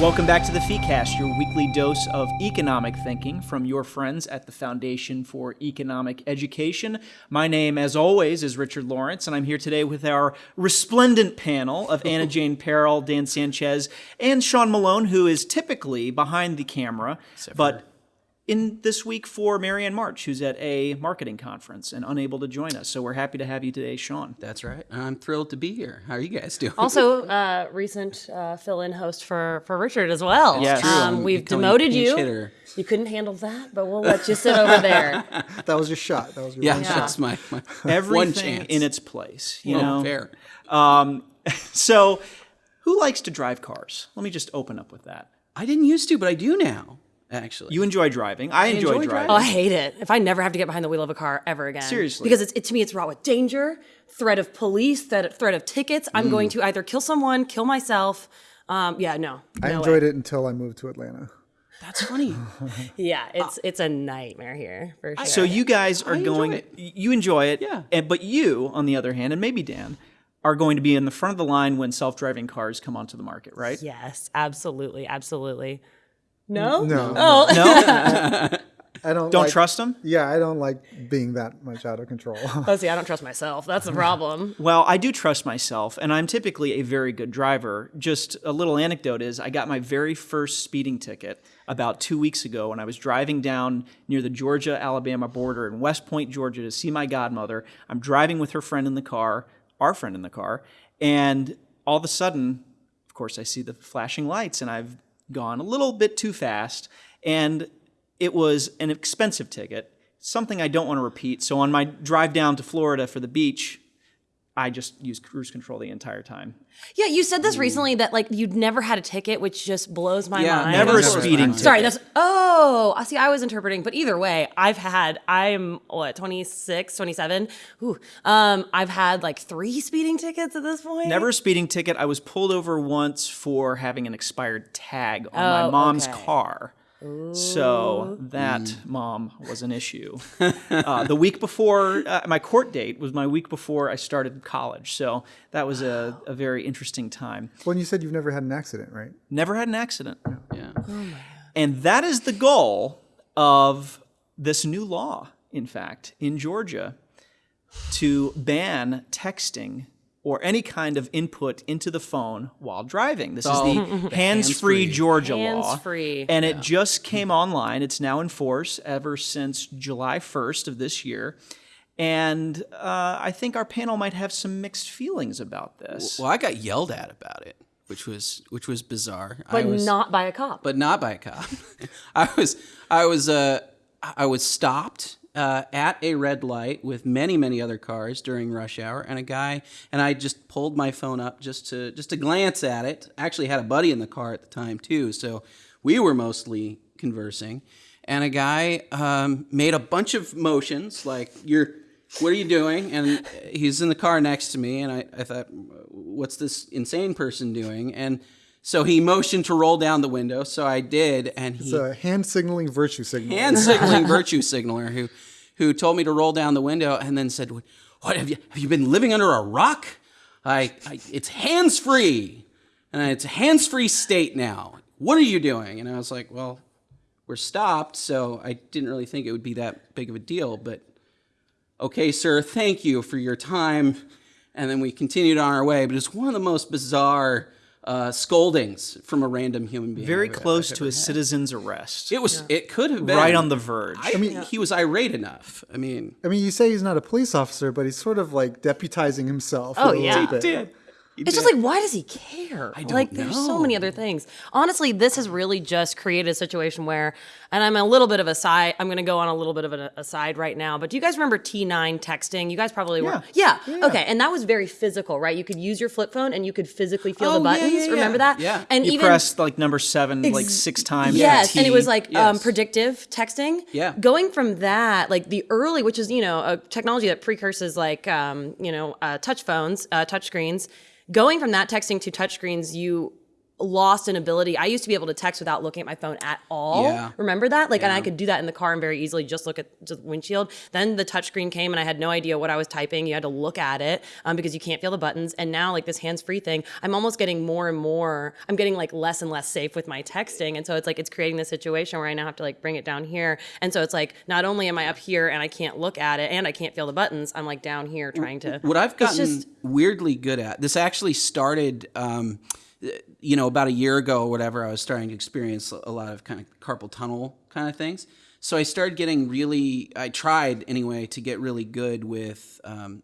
Welcome back to the FEEcast, your weekly dose of economic thinking from your friends at the Foundation for Economic Education. My name, as always, is Richard Lorenc, and I'm here today with our resplendent panel of Anna Jane Perrell, Dan Sanchez, and Sean Malone, who is typically behind the camera, but in this week for Marianne March, who's at a marketing conference and unable to join us. So we're happy to have you today, Sean. That's right. I'm thrilled to be here. How are you guys doing? Also, uh, recent uh, fill-in host for for Richard as well. Yes. True. Um, we've becoming demoted you. hitter. You couldn't handle that, but we'll let you sit over there. That was your shot. That was your yeah, one shot. that's my, my Everything one chance. in its place, you Oh, know. fair. So, who likes to drive cars? Let me just open up with that. I didn't used to, but I do now. Actually, You enjoy driving. I, enjoy, enjoy driving. Oh, I hate it. If I never have to get behind the wheel of a car ever again. Seriously. Because it's, it, to me, it's wrought with danger, threat of police, threat, threat of tickets. I'm going to either kill someone, kill myself. Um, yeah, no. I no enjoyed way. it until I moved to Atlanta. that's funny. Yeah, it's it's a nightmare here for sure. So you guys are enjoy going. it. You enjoy it, Yeah. And, but you, on the other hand, and maybe Dan, are going to be in the front of the line when self-driving cars come onto the market, right? yes, absolutely, absolutely. No. No, Oh. No, I don't. don't like, trust them. Yeah, I don't like being that much out of control. Oh, see, I don't trust myself. That's the problem. Well, I do trust myself, and I'm typically a very good driver. Just a little anecdote is I got my very first speeding ticket about two weeks ago when I was driving down near the Georgia Alabama border in West Point, Georgia to see my godmother. I'm driving with her friend in the car, our friend in the car, and all of a sudden, of course, I see the flashing lights, and I've gone a little bit too fast, and it was an expensive ticket, something I don't want to repeat. So on my drive down to Florida for the beach, I just used cruise control the entire time. Yeah, you said this recently that like you'd never had a ticket, which just blows my Yeah, mind. Never a Never speeding mind. ticket. Sorry, that's oh. I see. I was interpreting, but either way, I've had. I'm what 26, 27. Ooh, um, I've had like three speeding tickets at this point. Never a speeding ticket. I was pulled over once for having an expired tag on my Oh, mom's okay. car. So that mom was an issue. uh, the week before uh, my court date was my week before I started college. So that was a, a very interesting time. when you said you've never had an accident, right? Never had an accident. Yeah. Oh, And that is the goal of this new law, in fact, in Georgia, to ban texting or any kind of input into the phone while driving. This is Oh, the the hands-free hands-free. Georgia law. Hands-free. And it just came online. It's now in force ever since July 1st of this year. And uh, I think our panel might have some mixed feelings about this. Well, I got yelled at about it, which was which was bizarre. I but was, not by a cop. but not by a cop. I was I was uh I was stopped uh, at a red light with many many other cars during rush hour, and a guy and I just pulled my phone up just to just to glance at it. Actually, had a buddy in the car at the time too, so we were mostly conversing. And a guy um, made a bunch of motions like you're. What are you doing? And he's in the car next to me, and I, I thought, what's this insane person doing? And so he motioned to roll down the window, so I did, and he It's a hand signaling virtue signal. hand signaling virtue signaler who who told me to roll down the window and then said, "What have you have you been living under a rock? I, I it's hands free, and it's a hands free state now. What are you doing?" And I was like, "Well, we're stopped, so I didn't really think it would be that big of a deal, but okay, sir, thank you for your time." And then we continued on our way, but it's one of the most bizarre uh, scoldings from a random human being. Very I've- close I've to ever a citizen's arrest. it was. It could have been Right on the verge. I mean, he was irate enough. I mean, I mean, you say he's not a police officer, but he's sort of like deputizing himself. Oh, a yeah. bit. did. It's just like, why does he care? don't like, there's so many other things. Honestly, this has really just created a situation where, and I'm a little bit of a side. I'm going to go on a little bit of an aside right now. But do you guys remember T9 texting? You guys probably were. Yeah. Okay. And that was very physical, right? You could use your flip phone and you could physically feel Oh, the buttons. yeah, yeah. Remember that? Yeah. And you even pressed like number seven like six times. Yes, and it was like um, predictive texting. Yeah. Going from that, like the early, which is you know a technology that precurses like um, you know uh, touch phones, uh, touch screens. Going from that texting to touchscreens, you lost an ability. I used to be able to text without looking at my phone at all. Yeah. Remember that? Like, and I could do that in the car and very easily just look at just windshield. Then the touchscreen came and I had no idea what I was typing. You had to look at it um, because you can't feel the buttons. And now, like this hands-free thing, I'm almost getting more and more. I'm getting like less and less safe with my texting, and so it's like it's creating this situation where I now have to like bring it down here. And so it's like not only am I up here and I can't look at it and I can't feel the buttons, I'm like down here trying to. What I've gotten just- weirdly good at, this actually started, um, you know, about a year ago or whatever, I was starting to experience a lot of kind of carpal tunnel kind of things. So I started getting really, I tried anyway to get really good with um,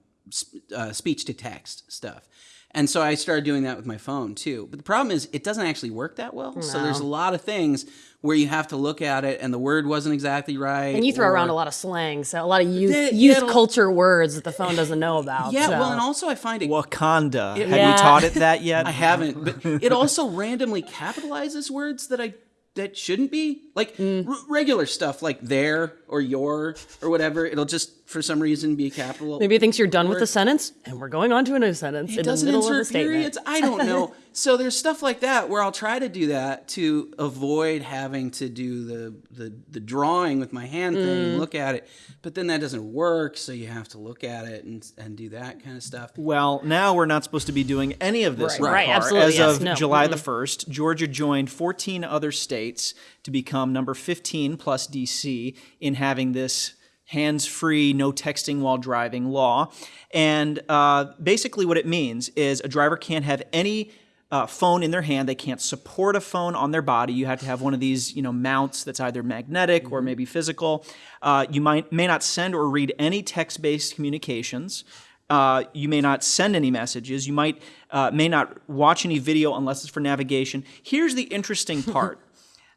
uh, speech to text stuff. And so I started doing that with my phone too. But the problem is, it doesn't actually work that well. So there's a lot of things where you have to look at it and the word wasn't exactly right. And you throw or- around a lot of slang, so a lot of youth Yeah, youth it'll- culture words that the phone doesn't know about. Yeah, so. well, and also I find it Wakanda. Have Yeah. you taught it that yet? I haven't, but it also randomly capitalizes words that I that shouldn't be like Mm. r- regular stuff like there or your or whatever. It'll just for some reason be capital. Maybe it thinks you're done with the sentence, and we're going on to a new sentence it in doesn't middle of the insert periods. I don't know. so there's stuff like that where I'll try to do that to avoid having to do the the, the drawing with my hand thing Mm. and look at it. But then that doesn't work, so you have to look at it and and do that kind of stuff. Well, now we're not supposed to be doing any of this in the Right, absolutely, As yes, of no. July the 1st, Georgia joined 14 other states to become number 15 plus DC in having this hands-free, no texting while driving law. And uh, basically what it means is a driver can't have any uh, phone in their hand. They can't support a phone on their body. You have to have one of these, you know, mounts that's either magnetic or maybe physical. Uh, you might may not send or read any text-based communications. Uh, you may not send any messages. You might uh, may not watch any video unless it's for navigation. Here's the interesting part.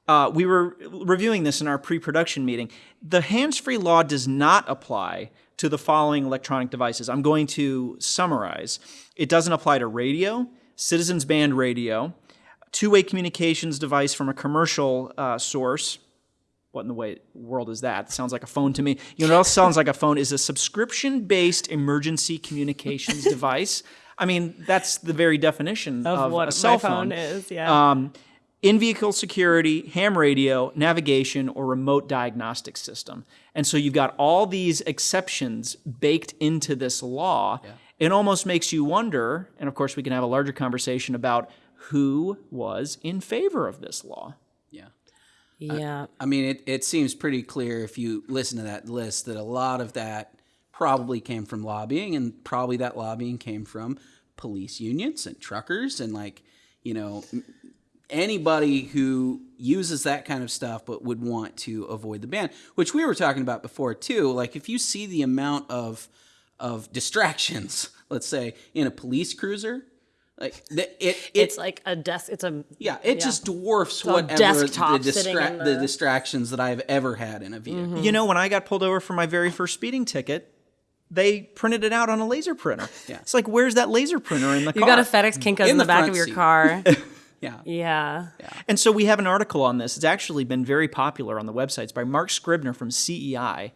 Uh, we were reviewing this in our pre-production meeting. The hands-free law does not apply to the following electronic devices. I'm going to summarize. It doesn't apply to radio, citizens band radio, two-way communications device from a commercial uh, source. What in the way, world is that? sounds like a phone to me. You know what else sounds like a phone is a subscription-based emergency communications device. I mean, that's the very definition of, of what a cell my phone, is, yeah. um, in-vehicle security, ham radio, navigation, or remote diagnostic system. And so you've got all these exceptions baked into this law. It almost makes you wonder, and of course we can have a larger conversation about who was in favor of this law. Yeah. yeah. I mean, it, it seems pretty clear if you listen to that list that a lot of that probably came from lobbying, and probably that lobbying came from police unions and truckers and like, you know, m- anybody who uses that kind of stuff but would want to avoid the ban, which we were talking about before too. Like, if you see the amount of of distractions, let's say, in a police cruiser, like the, it, it It's like a desk. It's a yeah, it just dwarfs a whatever desktop the, distra- the... the- Mm-hmm. distractions that I've ever had in a vehicle. You know, when I got pulled over for my very first speeding ticket, they printed it out on a laser printer. Yeah. It's like, where's that laser printer in the you car? got a FedEx Kinko's in, In the, the back of your seat. car. Yeah. yeah. And so we have an article on this. It's actually been very popular on the websites by Marc Scribner from CEI.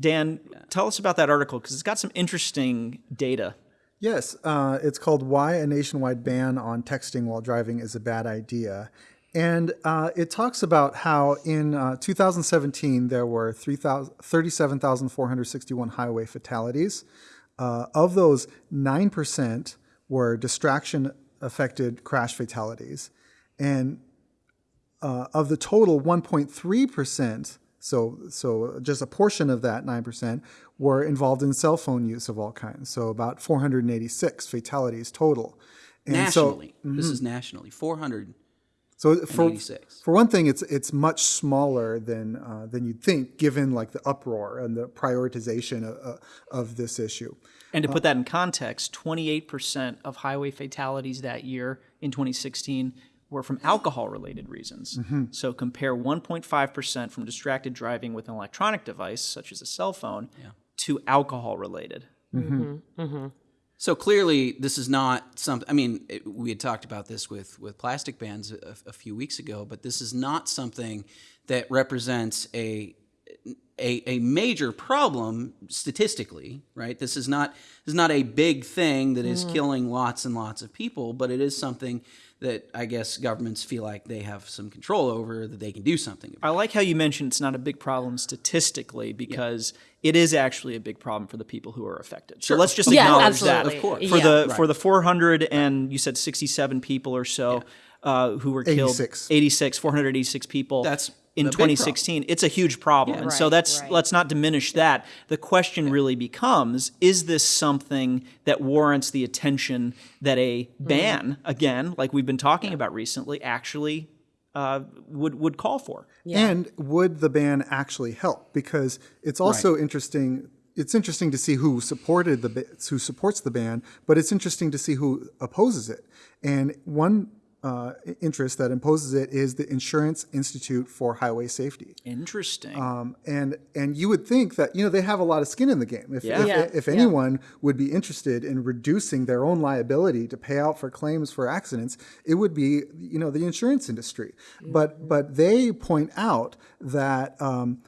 Dan, tell us about that article because it's got some interesting data. Yes, uh, it's called "Why a Nationwide Ban on Texting While Driving is a Bad Idea," and uh, it talks about how in uh, 2017 there were 3,000 37,461 highway fatalities. Uh, of those, nine percent were distraction-affected crash fatalities, and uh, of the total 1.3 percent so so just a portion of that 9 percent were involved in cell phone use of all kinds so about 486 fatalities total and Nationally, mm-hmm. this is nationally 400. So so for, for one thing it's it's much smaller than uh, than you'd think given like the uproar and the prioritization of, uh, of this issue. And to uh, put that in context, 28% of highway fatalities that year in 2016 were from alcohol related reasons. Mm-hmm. So compare 1.5% from distracted driving with an electronic device, such as a cell phone, to alcohol related. Mm-hmm. Mm-hmm. So clearly, this is not something. I mean, it, we had talked about this with with plastic bands a, a few weeks ago, but this is not something that represents a a, a major problem statistically, right? This is not this is not a big thing that is killing lots and lots of people, but it is something that I guess governments feel like they have some control over that they can do something about. I like how you mentioned it's not a big problem statistically because it is actually a big problem for the people who are affected. So let's just Yeah, acknowledge absolutely. that. Of course. For Yeah. the for the 400 and you said 67 people or so uh, who were killed 86. 86 486 people That's in a problem. 2016 it's a huge problem and so Right, that's right. let's not diminish that the question really becomes is this something that warrants the attention that a Mm-hmm. ban again like we've been talking about recently actually uh, would would call for And would the ban actually help? Because it's also interesting. It's interesting to see who supported the who supports the ban, but it's interesting to see who opposes it. And one uh, interest that imposes it is the Insurance Institute for Highway Safety. interesting Um, and and you would think that you know they have a lot of skin in the game. If Yeah. if, Yeah, if yeah. anyone would be interested in reducing their own liability to pay out for claims for accidents, it would be you know the insurance industry. But but they point out that um,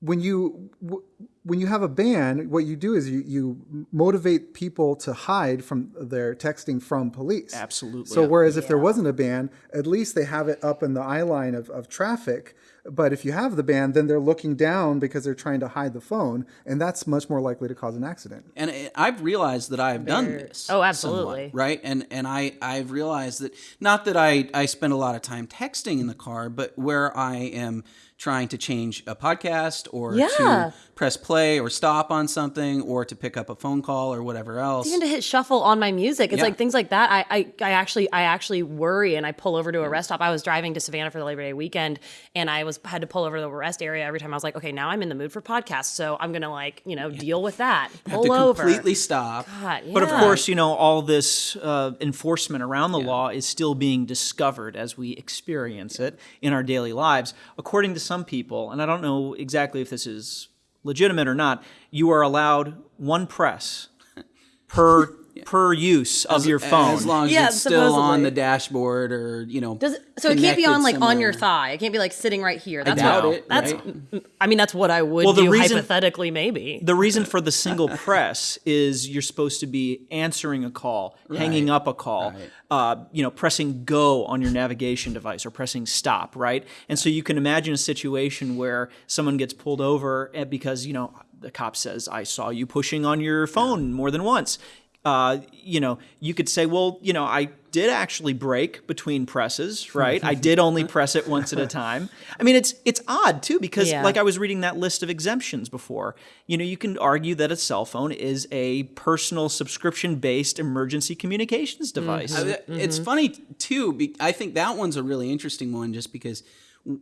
when you w- when you have a ban, what you do is you, you motivate people to hide from their texting from police. Absolutely. So whereas if there wasn't a ban, at least they have it up in the eye line of, of traffic. But if you have the ban, then they're looking down because they're trying to hide the phone, and that's much more likely to cause an accident. and eh, I've realized that I've done this. Oh, absolutely. somewhat, right? And and I I've realized that not that I I spend a lot of time texting in the car, but where I am trying to change a podcast or Yeah. to press play or stop on something or to pick up a phone call or whatever else. even to hit shuffle on my music. It's Yeah. like things like that. I, I I actually I actually worry and I pull over to a rest stop. I was driving to Savannah for the Labor Day weekend and I was had to pull over to the rest area every time I was like, okay, now I'm in the mood for podcasts, so I'm gonna like you know deal with that. have Pull to over. completely stop. God, But of course, you know, all this uh, enforcement around the law is still being discovered as we experience it in our daily lives. According to some people, and I don't know exactly if this is legitimate or not, you are allowed one press per per use of your phone. As long as Yeah, it's still on the dashboard or, you know. Does it, so it can't be on like connected on your thigh. It can't be like sitting right here. That's doubt what, it, That's right? I mean that's what I would Well, the do reason- hypothetically maybe. the reason for the single press is you're supposed to be answering a call, hanging up a call, uh, you know, pressing go on your navigation device or pressing stop, right? And so you can imagine a situation where someone gets pulled over eh, because you know the cop says, "I saw you pushing on your phone more than once." Uh, you know, you could say, well, you know, I did actually break between presses, right? I did only press it once at a time. I mean, it's it's odd too because, Yeah. like I was reading that list of exemptions before. You know, you can argue that a cell phone is a personal subscription-based emergency communications device. Uh, It's funny too. I think that one's a really interesting one just because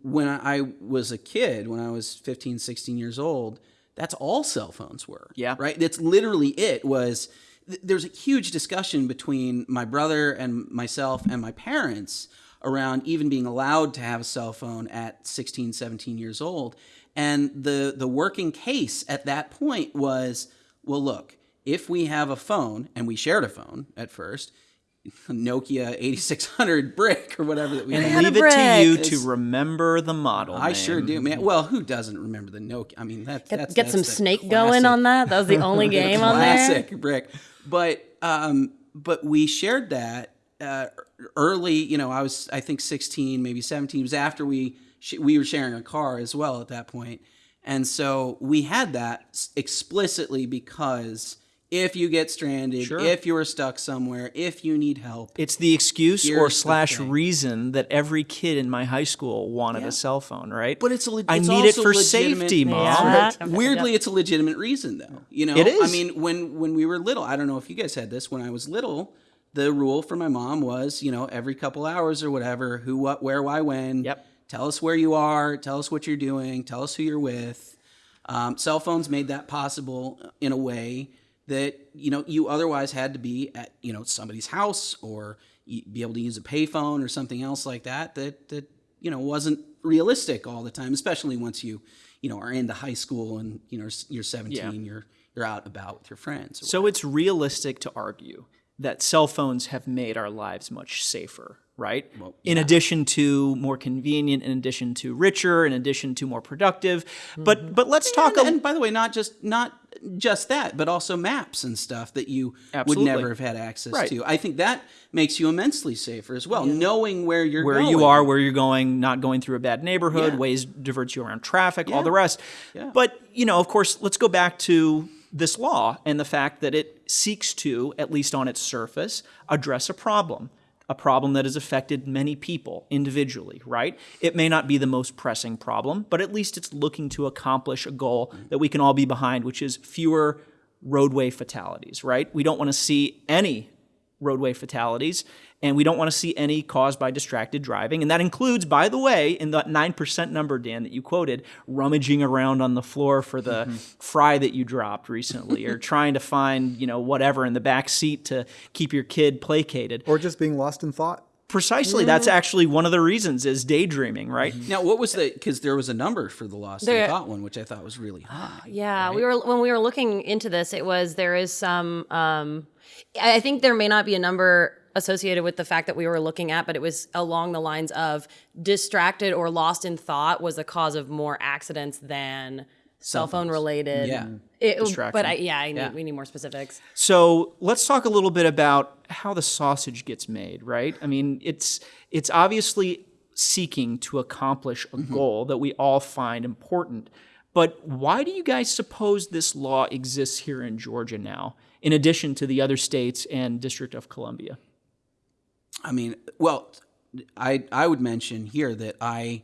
when I was a kid, when I was 15, 16 years old, that's all cell phones were. Yeah. Right? That's literally it was th- there's a huge discussion between my brother and myself and my parents around even being allowed to have a cell phone at 16, 17 years old. And the the working case at that point was, well, look, if we have a phone and we shared a phone at first, Nokia 8600 brick or whatever that we and had. leave it to you It's- to remember the model. I sure do, man. Well, who doesn't remember the Nokia? I mean, that, Get, that's get that's some the snake classic- going on that. That was the only game on there. classic brick. But um, but we shared that uh, early. You know, I was I think 16, maybe 17. It was after we sh- we were sharing a car as well at that point, and so we had that explicitly because. If you get stranded, Sure. if you're stuck somewhere, if you need help, It's the excuse or Here's the slash reason that every kid in my high school wanted a cell phone, right? But it's a le- I it's need it for safety, mom. Yeah. But weirdly, it's a legitimate reason, though. You know, It is. I mean, when when we were little, I don't know if you guys had this. When I was little, the rule for my mom was, you know, every couple hours or whatever, who, what, where, why, when. Yep. Tell us where you are. Tell us what you're doing. Tell us who you're with. Um, cell phones made that possible in a way that you know you otherwise had to be at you know somebody's house or be able to use a payphone or something else like that that that you know wasn't realistic all the time especially once you you know are into high school and you know you're 17 Yeah. you're you're out about with your friends So it's realistic to argue that cell phones have made our lives much safer, right? In addition to more convenient, in addition to richer, in addition to more productive. But mm-hmm. but let's talk and, a and by the way, not just not just that, but also maps and stuff that you Absolutely. would never have had access Right. to. I think that makes you immensely safer as well, knowing where you're where going. you are, where you're going, not going through a bad neighborhood, Yeah. Waze diverts you around traffic, all the rest. Yeah. But you know, of course, let's go back to this law and the fact that it seeks to, at least on its surface, address a problem. A problem that has affected many people individually, right? It may not be the most pressing problem, but at least it's looking to accomplish a goal that we can all be behind, which is fewer roadway fatalities, right? We don't want to see any roadway fatalities, and we don't want to see any caused by distracted driving. And that includes, by the way, in that 9% number, Dan, that you quoted, rummaging around on the floor for the mm-hmm. fry that you dropped recently, or trying to find, you know, whatever in the back seat to keep your kid placated. Or just being lost in thought. Precisely, that's actually one of the reasons is daydreaming, right? Mm-hmm. Now, what was the? Because there was a number for the lost There- in thought one, which I thought was really high. Ah, yeah, we were when we were looking into this. It was there is some. Um, I I think there may not be a number associated with the fact that we were looking at, but it was along the lines of distracted or lost in thought was the cause of more accidents than cell phone related. Yeah. It- but I, yeah, I need, Yeah. we need more specifics. So let's talk a little bit about how the sausage gets made, right? I mean, it's it's obviously seeking to accomplish a mm-hmm. goal that we all find important. But why do you guys suppose this law exists here in Georgia now, in addition to the other states and District of Columbia? I mean, well, I I would mention here that I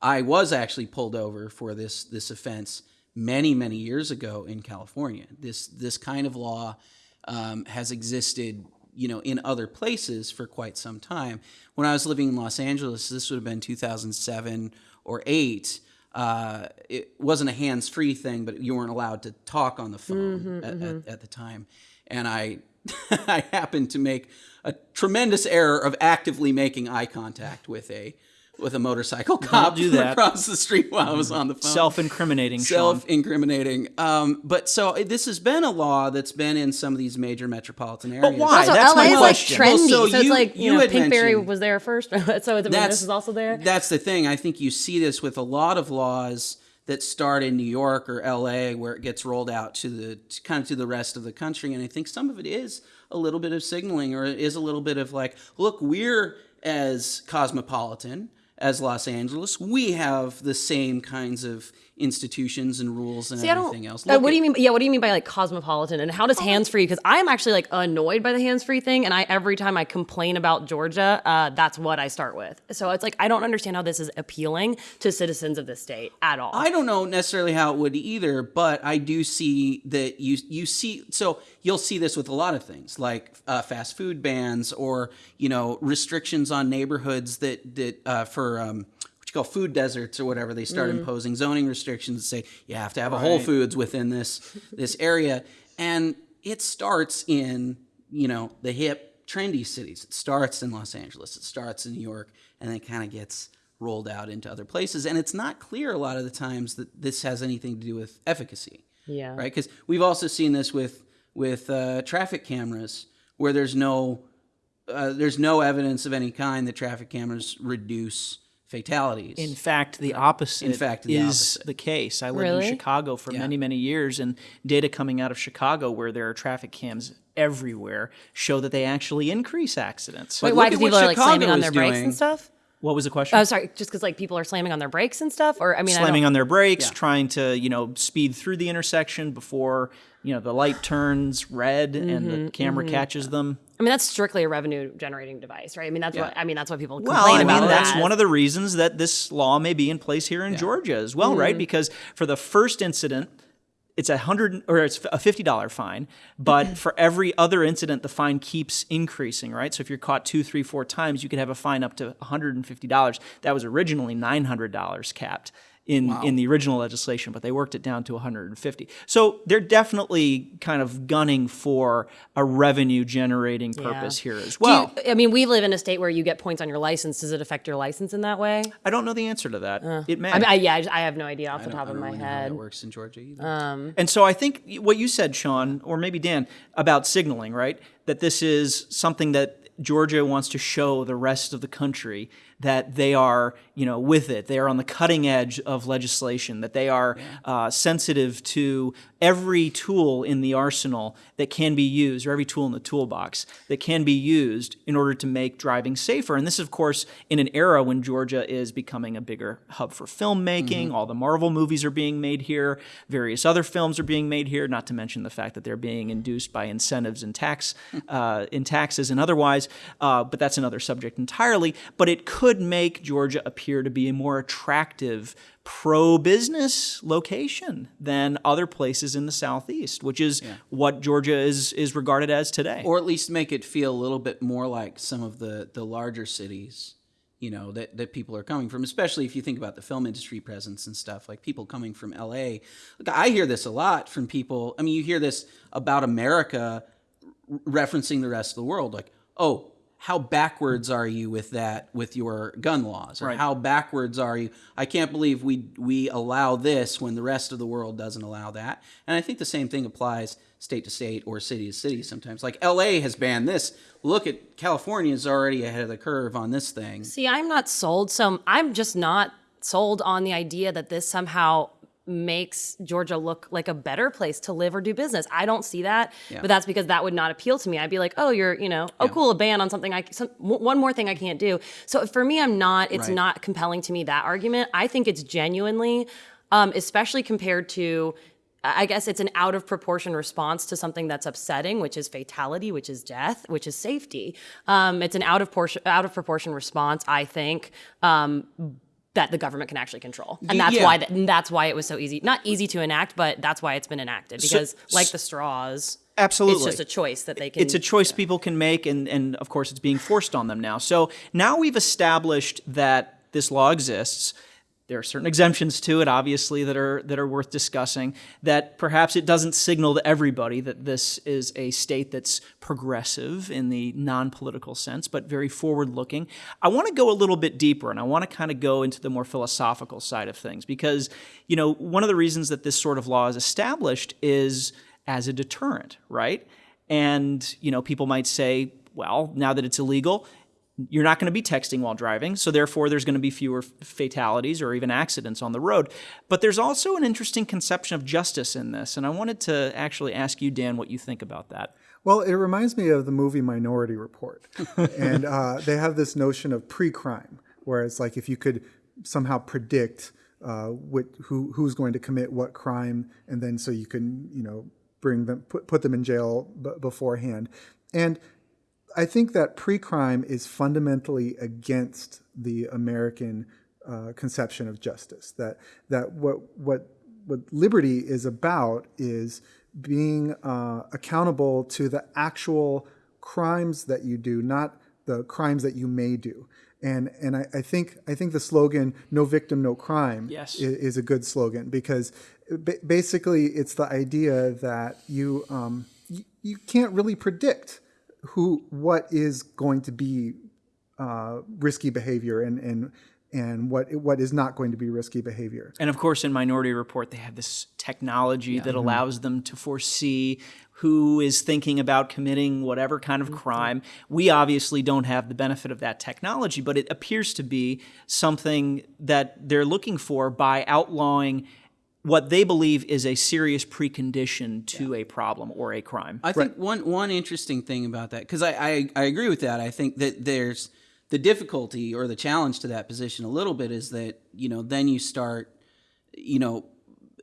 I was actually pulled over for this this offense many many years ago in California. This this kind of law um, has existed, you know, in other places for quite some time. When I was living in Los Angeles, this would have been 2007 or eight. Uh, it wasn't a hands-free thing, but you weren't allowed to talk on the phone at, At, at the time, and I I happened to make a tremendous error of actively making eye contact with a with a motorcycle cop do that. across the street while I was on the phone. Self-incriminating, Self-incriminating. Um, but so this has been a law that's been in some of these major metropolitan areas. But why? Also, That's LA my is like question. trendy, Well, so so, it's you- like you, you know, Pinkberry was there first, so it's, I mean, this is also there. That's the thing. I think you see this with a lot of laws that start in New York or LA, where it gets rolled out to the to kind of to the rest of the country. And I think some of it is a little bit of signaling, or it is a little bit of like, look, we're as cosmopolitan as Los Angeles. We have the same kinds of institutions and rules and See, everything else. uh, Look what do you mean? Yeah, what do you mean by like cosmopolitan? And how does hands free? Because I'm actually like annoyed by the hands free thing, and I every time I complain about Georgia, uh, that's what I start with. So it's like I don't understand how this is appealing to citizens of the state at all. I don't know necessarily how it would either, but I do see that you you see so you'll see this with a lot of things like uh, fast food bans or you know restrictions on neighborhoods that that uh, um, what you call food deserts or whatever they start imposing zoning restrictions and say you have to have a Whole Foods within this this area, and it starts in you know the hip trendy cities. It starts in Los Angeles. It starts in New York, and then kind of gets rolled out into other places. And it's not clear a lot of the times that this has anything to do with efficacy. Yeah. Right. Because we've also seen this with with uh, traffic cameras, where there's no uh, there's no evidence of any kind that traffic cameras reduce fatalities. In fact, the opposite In fact, the is opposite. the case. I lived Really? in Chicago for many, many years, and data coming out of Chicago, where there are traffic cams everywhere, show that they actually increase accidents. Wait, look why? at Because people are like slamming on is their brakes doing. and stuff. what was the question? Oh, sorry, just because like people are slamming on their brakes and stuff, or I mean, slamming don't- on their brakes, trying to you know speed through the intersection before you know the light turns red and Mm-hmm, the camera catches them. I mean, that's strictly a revenue generating device, right? I mean, that's what I mean. That's what people complain Well, I about. mean, it that's one of the reasons that this law may be in place here in Georgia as well, Mm-hmm. right? Because for the first incident, it's a hundred or it's a fifty dollar fine, but for every other incident, the fine keeps increasing, right? So if you're caught two, three, four times, you could have a fine up to one hundred and fifty dollars. That was originally nine hundred dollars capped. In in the original legislation, but they worked it down to 150. So they're definitely kind of gunning for a revenue generating purpose here as Do you- well. I mean, we live in a state where you get points on your license. Does it affect your license in that way? I don't know the answer to that. Uh. it may. I mean, I, yeah, I, just- I have no idea off the top I of don't my really know how head. that works in Georgia either. Um, and so I think what you said, Sean, or maybe Dan, about signaling, right? That this is something that Georgia wants to show the rest of the country that they are, you know, with it. They are on the cutting edge of legislation. That they are uh, sensitive to every tool in the arsenal that can be used, or every tool in the toolbox that can be used in order to make driving safer. And this, is, of course, in an era when Georgia is becoming a bigger hub for filmmaking. All the Marvel movies are being made here. Various other films are being made here. Not to mention the fact that they're being induced by incentives and tax, uh, in taxes and otherwise. Uh, but that's another subject entirely. But it could make Georgia appear to be a more attractive pro-business location than other places in the southeast, which is what Georgia is is regarded as today. or at least make it feel a little bit more like some of the the larger cities you know that, that people are coming from especially if you think about the film industry presence and stuff like people coming from la Look, i hear this a lot from people. I mean you hear this about america referencing the rest of the world like oh how backwards are you with that with your gun laws? Or Right. how backwards are you? I can't believe we we allow this when the rest of the world doesn't allow that. And i think the same thing applies state to state or city to city sometimes. Like la has banned this. Look at california is already ahead of the curve on this thing. See, I'm not sold. So I'm just not sold on the idea that this somehow makes Georgia look like a better place to live or do business. I don't see that, but that's because that would not appeal to me. I'd be like, oh, you're, you know, oh, cool, a ban on something. I some, one more thing I can't do. So for me, I'm not. It's Right. not compelling to me that argument. I think it's genuinely, um, especially compared to. I guess it's an out of proportion response to something that's upsetting, which is fatality, which is death, which is safety. Um, it's an out of portion, out of proportion response, I think, um, that the government can actually control, and that's yeah. why that, and that's why it was so easy, not easy to enact, but that's why it's been enacted because, like the straws, Absolutely. it's just a choice that they can. it's a choice people can make and, and of course it's being forced on them now so now we've established that this law exists there are certain exemptions to it obviously that are that are worth discussing that perhaps it doesn't signal to everybody that this is a state that's progressive in the non-political sense but very forward looking i want to go a little bit deeper and i want to kind of go into the more philosophical side of things because you know one of the reasons that this sort of law is established is as a deterrent right? And, you know, people might say, well, now that it's illegal, you're not going to be texting while driving, so therefore there's going to be fewer fatalities or even accidents on the road. But there's also an interesting conception of justice in this, and I wanted to actually ask you, Dan, what you think about that. Well, it reminds me of the movie Minority Report. and uh, they have this notion of pre crime, where it's like if you could somehow predict uh, what, who, who's going to commit what crime, and then so you can, you know, bring them, put, put them in jail b- beforehand. And I think that pre-crime is fundamentally against the American uh, conception of justice. That that what what what liberty is about is being uh, accountable to the actual crimes that you do, not the crimes that you may do. And and I, I think I think the slogan "No victim, no crime" Yes. is, is a good slogan because ba- basically it's the idea that you um, you, you can't really predict who what is going to be uh, risky behavior and and and what what is not going to be risky behavior. And of course, in Minority Report, they have this technology that allows them to foresee who is thinking about committing whatever kind of crime. We obviously don't have the benefit of that technology, but it appears to be something that they're looking for by outlawing what they believe is a serious precondition to a problem or a crime. I think one one interesting thing about that because I, I I agree with that. I think that there's the difficulty or the challenge to that position a little bit is that you know then you start you know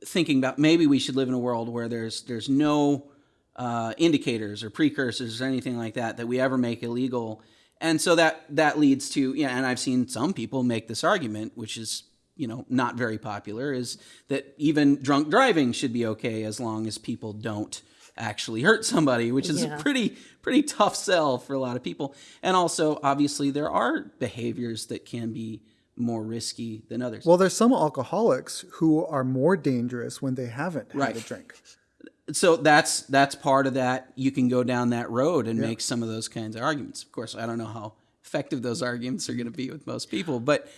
thinking about maybe we should live in a world where there's there's no uh, indicators or precursors or anything like that that we ever make illegal, and so that that leads to yeah. And I've seen some people make this argument, which is you know not very popular, is that even drunk driving should be okay as long as people don't actually hurt somebody, which is Yeah. a pretty pretty tough sell for a lot of people. And also, obviously, there are behaviors that can be more risky than others. Well, there's some alcoholics who are more dangerous when they haven't had a drink. so that's that's part of that. You can go down that road and make some of those kinds of arguments. Of course, I don't know how effective those arguments are going to be with most people, but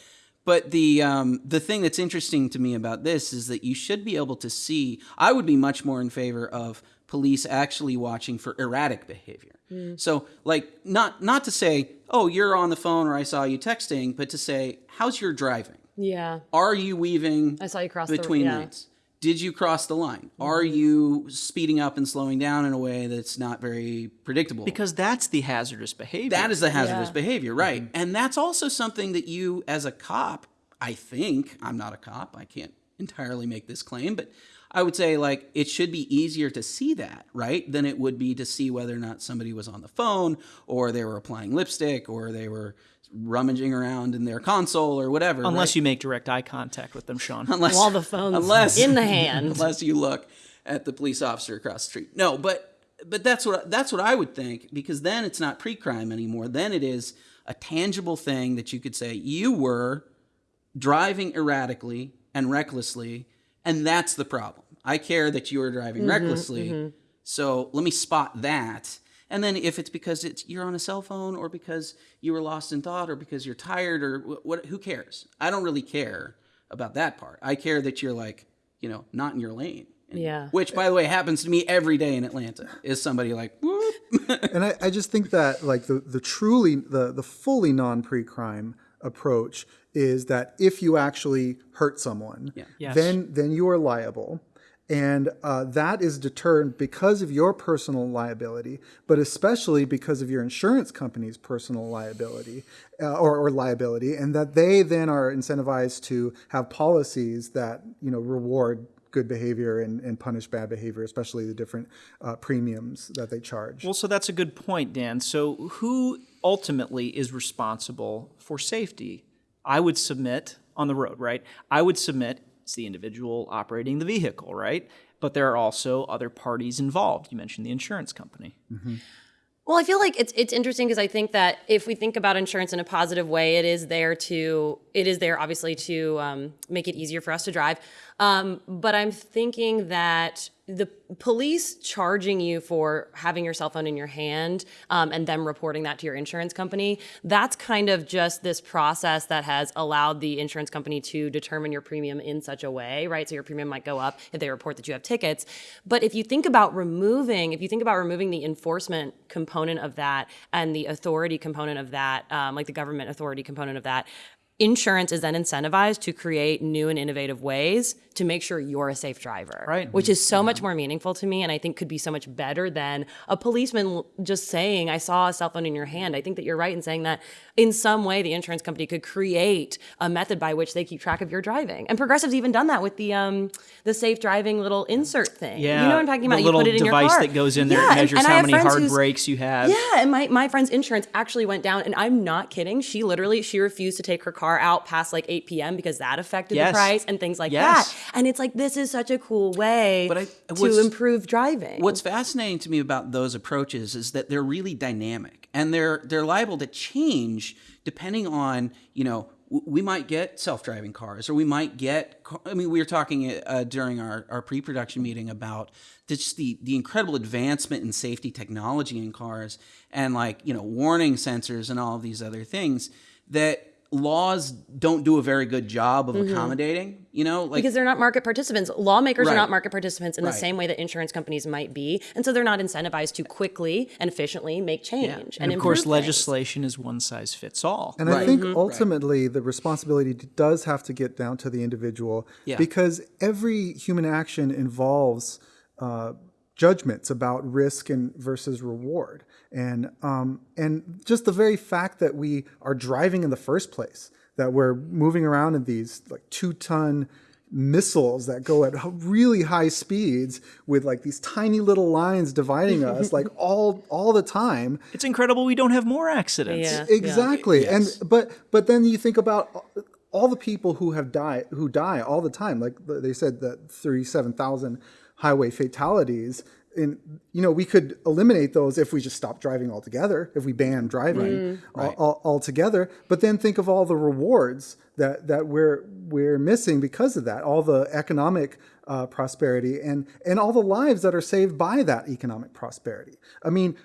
but the um, the thing that's interesting to me about this is that you should be able to see. I would be much more in favor of police actually watching for erratic behavior. So, like, not not to say, oh, you're on the phone or I saw you texting, but to say, how's your driving? Yeah. Are you weaving I saw you cross the- between yeah. lanes? Did you cross the line? Mm-hmm. Are you speeding up and slowing down in a way that's not very predictable? Because that's the hazardous behavior. that is the hazardous Yeah. behavior, right? Mm-hmm. And that's also something that you, as a cop, I think, I'm not a cop, I can't entirely make this claim, but I would say, like, it should be easier to see that, right? Than it would be to see whether or not somebody was on the phone or they were applying lipstick or they were rummaging around in their console or whatever. Unless right? you make direct eye contact with them, Sean. unless While the phone's unless in the hand. unless you look at the police officer across the street. No, but but that's what that's what I would think because then it's not pre-crime anymore. Then it is a tangible thing that you could say you were driving erratically and recklessly, and that's the problem. I care that you were driving mm-hmm, recklessly, mm-hmm. so let me spot that. And then if it's because it's you're on a cell phone or because you were lost in thought or because you're tired or wh- what who cares? I don't really care about that part. I care that you're like, you know, not in your lane. And- Yeah. Which by the way happens to me every day in Atlanta. Is somebody like, whoop. and I, I just think that like the, the truly the, the fully non pre-crime approach is that if you actually hurt someone Yes. then then you are liable and uh, that is deterred because of your personal liability but especially because of your insurance company's personal liability uh, or, or liability and that they then are incentivized to have policies that you know reward good behavior and, and punish bad behavior especially the different uh, premiums that they charge Well, so that's a good point, Dan. So, who ultimately is responsible for safety? I would submit on the road, right? I would submit it's the individual operating the vehicle, right? But there are also other parties involved. You mentioned the insurance company. Mm-hmm. Well, I feel like it's it's interesting because I think that if we think about insurance in a positive way, it is there to it is there obviously to um, make it easier for us to drive. Um, but I'm thinking that the police charging you for having your cell phone in your hand um, and them reporting that to your insurance company, that's kind of just this process that has allowed the insurance company to determine your premium in such a way, right? So your premium might go up if they report that you have tickets. But if you think about removing, if you think about removing the enforcement component of that and the authority component of that, um, like the government authority component of that, insurance is then incentivized to create new and innovative ways to make sure you're a safe driver Right. which is so much more meaningful to me and i think could be so much better than a policeman just saying i saw a cell phone in your hand i think that you're right in saying that in some way the insurance company could create a method by which they keep track of your driving and progressive's even done that with the um the safe driving little insert thing Yeah, you know what i'm talking about? the little you put it in device your car that goes in there Yeah, and and- measures and I how many hard brakes you have. yeah, and my, my friend's insurance actually went down, and I'm not kidding. She literally she refused to take her car out past like 8 p.m. because that affected Yes. the price and things like Yes. that. And it's like this is such a cool way But I- to improve driving. What's fascinating to me about those approaches is that they're really dynamic and they're they're liable to change depending on you know we might get self-driving cars or we might get i mean we were talking uh, during our, our pre-production meeting about just the, the incredible advancement in safety technology in cars and like you know warning sensors and all of these other things that laws don't do a very good job of accommodating you know like because they're not market participants. Lawmakers Right. are not market participants in the same way that insurance companies might be, and so they're not incentivized to quickly and efficiently make change. And of course, things. legislation is one size fits all. And I Right. think ultimately the responsibility does have to get down to the individual Yeah. because every human action involves uh, judgments about risk and versus reward. And um, and just the very fact that we are driving in the first place, that we're moving around in these like two ton missiles that go at really high speeds with like these tiny little lines dividing us like all all the time It's incredible we don't have more accidents. Yeah. exactly Yes. and but but then you think about all- all the people who have died who die all the time like they said that 37,000 highway fatalities in you know we could eliminate those if we just stop driving altogether if we ban driving al- al- altogether. But then think of all the rewards that that we're we're missing because of that all the economic uh, prosperity and and all the lives that are saved by that economic prosperity. I mean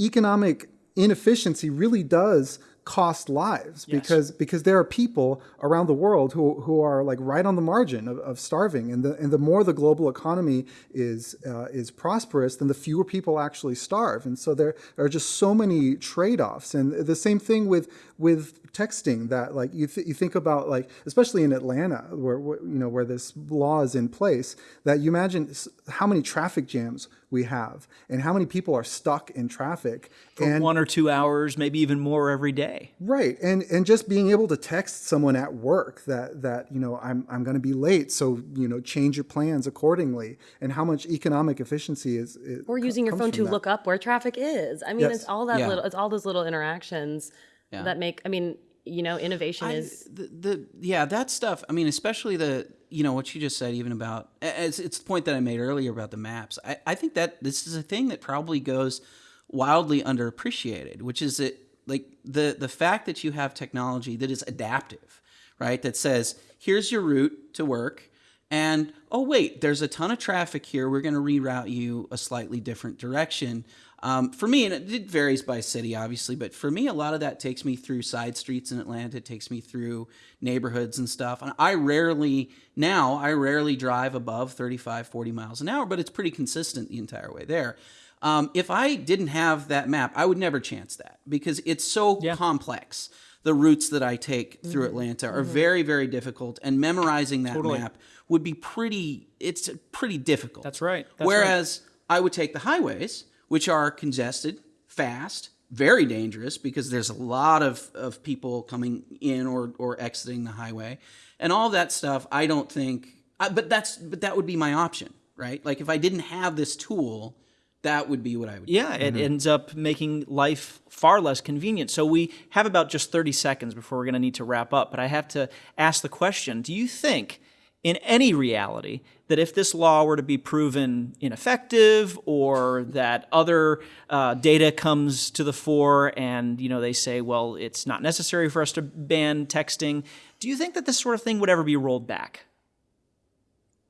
economic inefficiency really does cost lives because because there are people around the world who who are like right on the margin of, of starving. And the and the more the global economy is uh, is prosperous then the fewer people actually starve. And so there are just so many trade-offs. And the same thing with with texting that like you, th- you think about like especially in Atlanta where, where you know where this law is in place that you imagine how many traffic jams we have and how many people are stuck in traffic For and one or two hours, maybe even more every day. Right, and and just being able to text someone at work that that you know I'm I'm going to be late, so you know change your plans accordingly, and how much economic efficiency is, is or using your phone to that. look up where traffic is. I mean, Yes. it's all that Yeah. little. It's all those little interactions Yeah. that make. I mean, you know, innovation I- is. the, the yeah that stuff. I mean, especially the you know what you just said, even about it's it's the point that I made earlier about the maps. I, I think that this is a thing that probably goes wildly underappreciated, which is that like the the fact that you have technology that is adaptive, right? That says here's your route to work. And oh wait, there's a ton of traffic here. We're going to reroute you a slightly different direction. Um, for me, and it, it varies by city, obviously, but for me, a lot of that takes me through side streets in Atlanta. It takes me through neighborhoods and stuff. And I rarely, now, I rarely drive above 35, 40 miles an hour, but it's pretty consistent the entire way there. Um, if I didn't have that map, I would never chance that because it's so complex. The routes that I take through Atlanta are very, very difficult, and memorizing that map would be pretty. It's pretty difficult. That's right. That's right. Whereas I would take the highways, which are congested, fast, very dangerous because there's a lot of, of people coming in or, or exiting the highway, and all that stuff. I don't think, I, but that's but that would be my option, right? Like if I didn't have this tool, that would be what I would. do. Yeah, it mm-hmm. ends up making life far less convenient. So we have about just 30 seconds before we're going to need to wrap up. But I have to ask the question Do you think, in any reality, that if this law were to be proven ineffective or that other uh, data comes to the fore and you know they say, well, it's not necessary for us to ban texting, do you think that this sort of thing would ever be rolled back?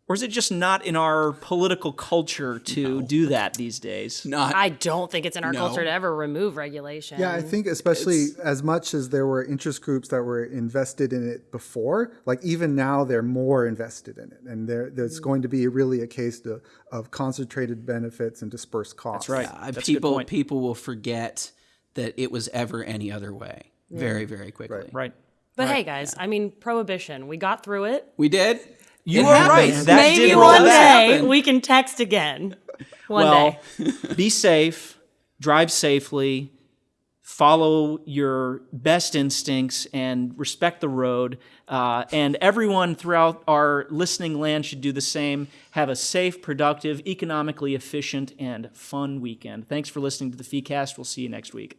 Or is it just not in our political culture to do that these days? Not I don't think it's in our No. culture to ever remove regulation. Yeah, I think especially as much as there were interest groups that were invested in it before, like even now they're more invested in it, and there, there's Mm. going to be really a case to, of concentrated benefits and dispersed costs. right. Uh, That's a good people point. people will forget that it was ever any other way very very quickly. Right. But hey, guys, I mean, prohibition. We got through it. We did. You It are right. That Maybe one day back. happened. we can text again. One Well, day. be safe, drive safely, follow your best instincts, and respect the road. Uh, and everyone throughout our listening land should do the same. Have a safe, productive, economically efficient, and fun weekend. Thanks for listening to the FEEcast. We'll see you next week.